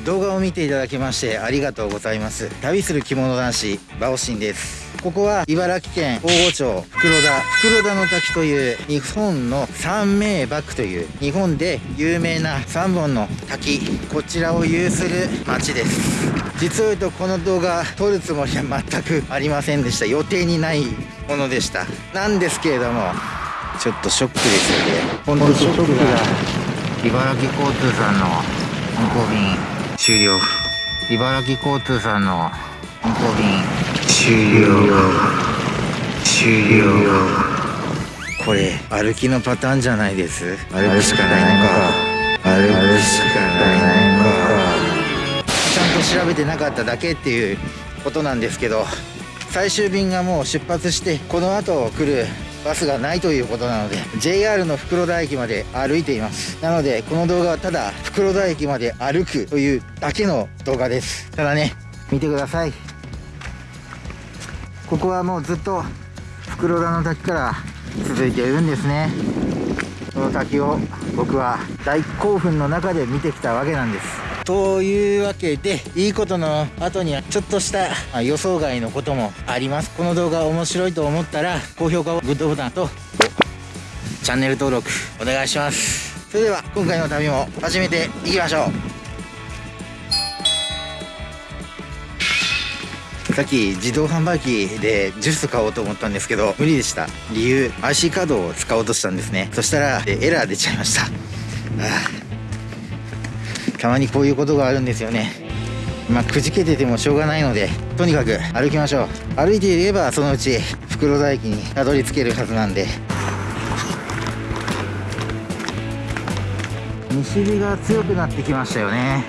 動画を見ていただきましてありがとうございます。旅する着物男子バオシンです。ここは茨城県大御町袋田袋田の滝という日本の三名瀑という日本で有名な3本の滝。こちらを有する町です。実を言うとこの動画撮るつもりは全くありませんでした。予定にないものでした。なんですけれどもちょっとショックですよね。本当ショックが。茨城交通さんの運行便終了。茨城交通さんの運行便終了。終了。これ歩きのパターンじゃないです。歩くしかないのか。歩くしかないのか。ちゃんと調べてなかっただけっていうことなんですけど最終便がもう出発してこの後来るバスがないということなので JR の袋田駅まで歩いています。なのでこの動画はただ袋田駅まで歩くというだけの動画です。ただね見てください。ここはもうずっと袋田の滝から続いているんですね。この滝を僕は大興奮の中で見てきたわけなんです。というわけでいいことの後にはちょっとした予想外のこともありますこの動画面白いと思ったら高評価をグッドボタンとチャンネル登録お願いしますそれでは今回の旅も始めていきましょうさっき自動販売機でジュース買おうと思ったんですけど無理でした理由 IC カードを使おうとしたんですねそしたらエラー出ちゃいましたああたまにこういうことがあるんですよね。まあくじけててもしょうがないのでとにかく歩きましょう。歩いていればそのうち袋田駅にたどり着けるはずなんで。西日が強くなってきましたよね。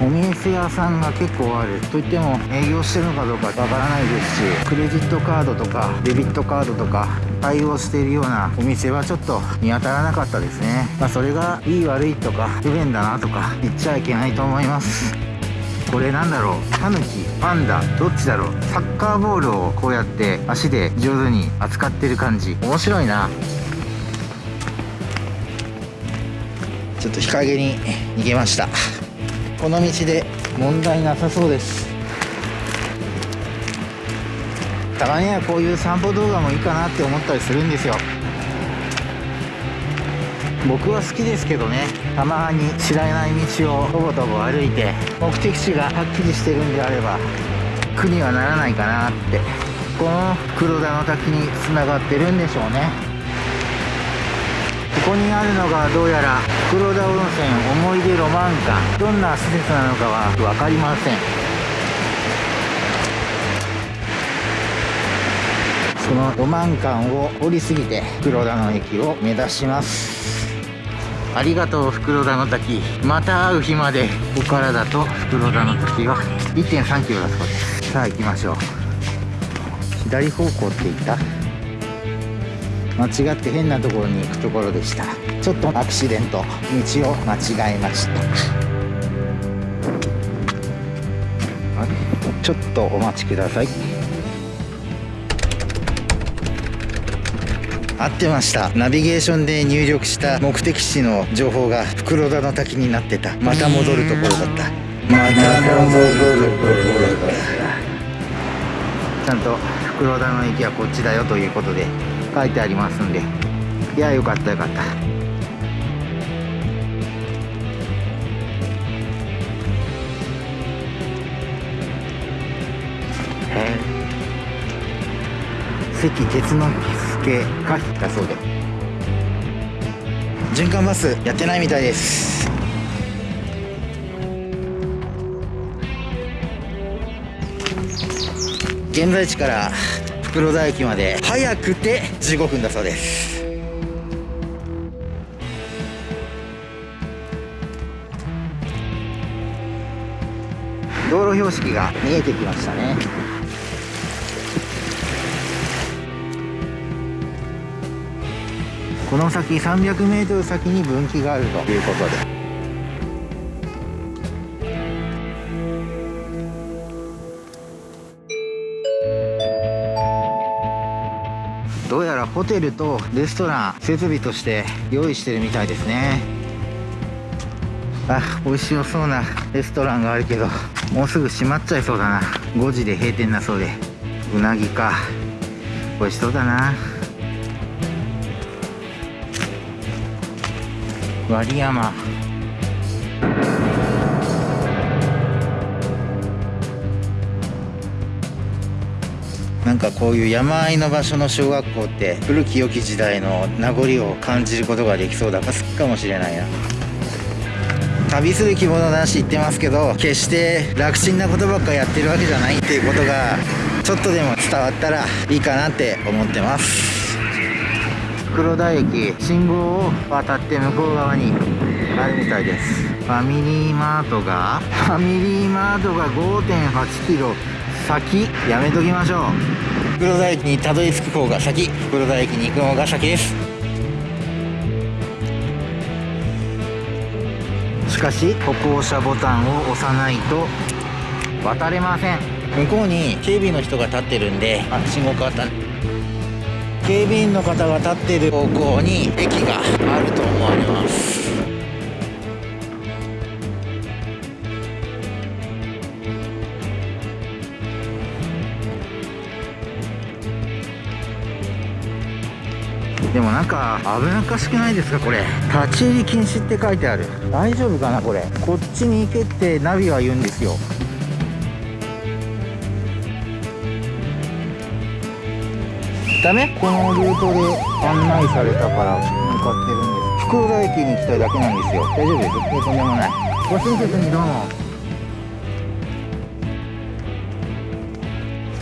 お店屋さんが結構ある。といっても営業してるのかどうかわからないですしクレジットカードとかデビットカードとか対応しているようなお店はちょっと見当たらなかったですね。まあそれがいい悪いとか不便だなとか言っちゃいけないと思います。これなんだろう？タヌキパンダどっちだろう？サッカーボールをこうやって足で上手に扱ってる感じ。面白いな。ちょっと日陰に逃げました。この道で問題なさそうです。たまにはこういう散歩動画もいいかなって思ったりするんですよ。僕は好きですけどねたまに知らない道をとぼとぼ歩いて目的地がはっきりしてるんであれば苦にはならないかなってこの黒田の滝につながってるんでしょうね。ここにあるのがどうやら黒田温泉思い出ロマン館。どんな施設なのかは分かりません。のロマン館を降り過ぎて黒田の駅を目指します。ありがとう袋田の滝また会う日までここからだと袋田の滝は1 3キロだそうです。さあ行きましょう。左方向って言った。間違って変なところに行くところでした。ちょっとアクシデント。道を間違えました。ちょっとお待ちください合ってました。ナビゲーションで入力した目的地の情報が袋田の滝になってた。また戻るところだった。また戻るところだった。ちゃんと袋田の駅はこっちだよということで書いてありますんで。いやよかったよかった。え関鉄の助がだそうで。循環バスやってないみたいです。現在地から袋田駅まで早くて15分だそうです。道路標識が見えてきましたね。この先 300m 先に分岐があると。いうことで。どうやらホテルとレストラン設備として用意してるみたいですね。あ美味しそうなレストランがあるけどもうすぐ閉まっちゃいそうだな。5時で閉店だそうで。うなぎか。美味しそうだな割山なんかこういう山あいの場所の小学校って古き良き時代の名残を感じることができそうだかもしれないな。旅する着物男子言ってますけど決して楽ちんなことばっかやってるわけじゃないっていうことがちょっとでも伝わったらいいかなって思ってます。黒田駅信号を渡って向こう側にあるみたいです。ファミリーマートがファミリーマートが5 8キロ先。やめときましょう。黒田駅にたどり着く方が先。黒田駅に行く方が先です。しかし歩行者ボタンを押さないと渡れません。向こうに警備の人が立ってるんであ信号変わった。警備員の方が立っている方向に駅があると思われます。でもなんか危なっかしくないですかこれ。立ち入り禁止って書いてある。大丈夫かなこれ。こっちに行けってナビは言うんですよ。ダメこのルートで案内されたから向かってるんです。福浦駅に行きたいだけなんですよ。大丈夫です。とんでもない。ご親切にどうも。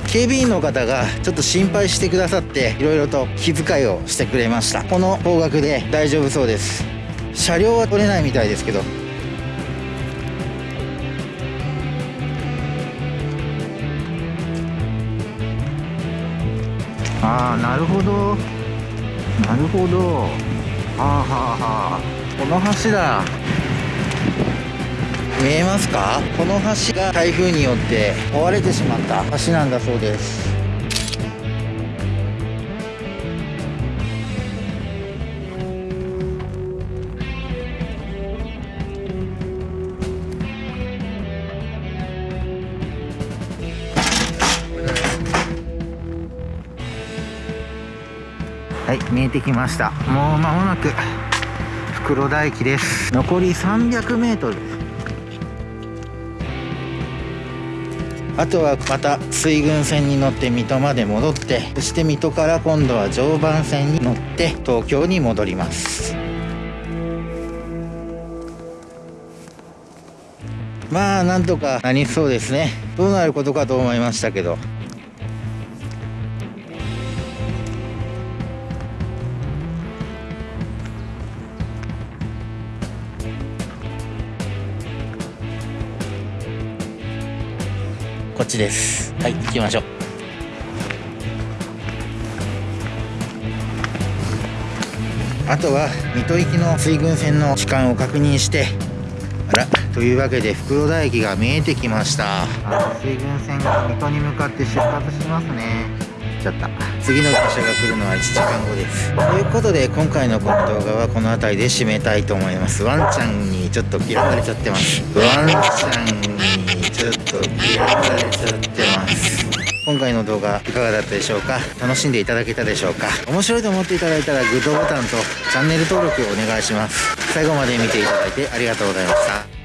警備員の方がちょっと心配してくださっていろいろと気遣いをしてくれました。この方角で大丈夫そうです。車両は取れないみたいですけどああなるほど。なるほど。はあはあはあ。この橋だ。見えますか？この橋が台風によって壊れてしまった橋なんだそうです。はい見えてきました。もう間もなく袋田駅です。残り300メートル。あとはまた水郡線に乗って水戸まで戻ってそして水戸から今度は常磐線に乗って東京に戻ります。まあなんとかなりそうですね。どうなることかと思いましたけど。ちです。はい行きましょう。あとは水戸行きの水郡線の時間を確認してあらというわけで袋田駅が見えてきました。水郡線が水戸に向かって出発しますね。ちゃった次の電車が来るのは1時間後です。ということで今回のこの動画はこの辺りで締めたいと思います。ワンちゃんにちょっと嫌われちゃってます。ワンちゃん今回の動画いかがだったでしょうか？楽しんでいただけたでしょうか？面白いと思っていただいたらグッドボタンとチャンネル登録をお願いします。最後まで見ていただいてありがとうございました。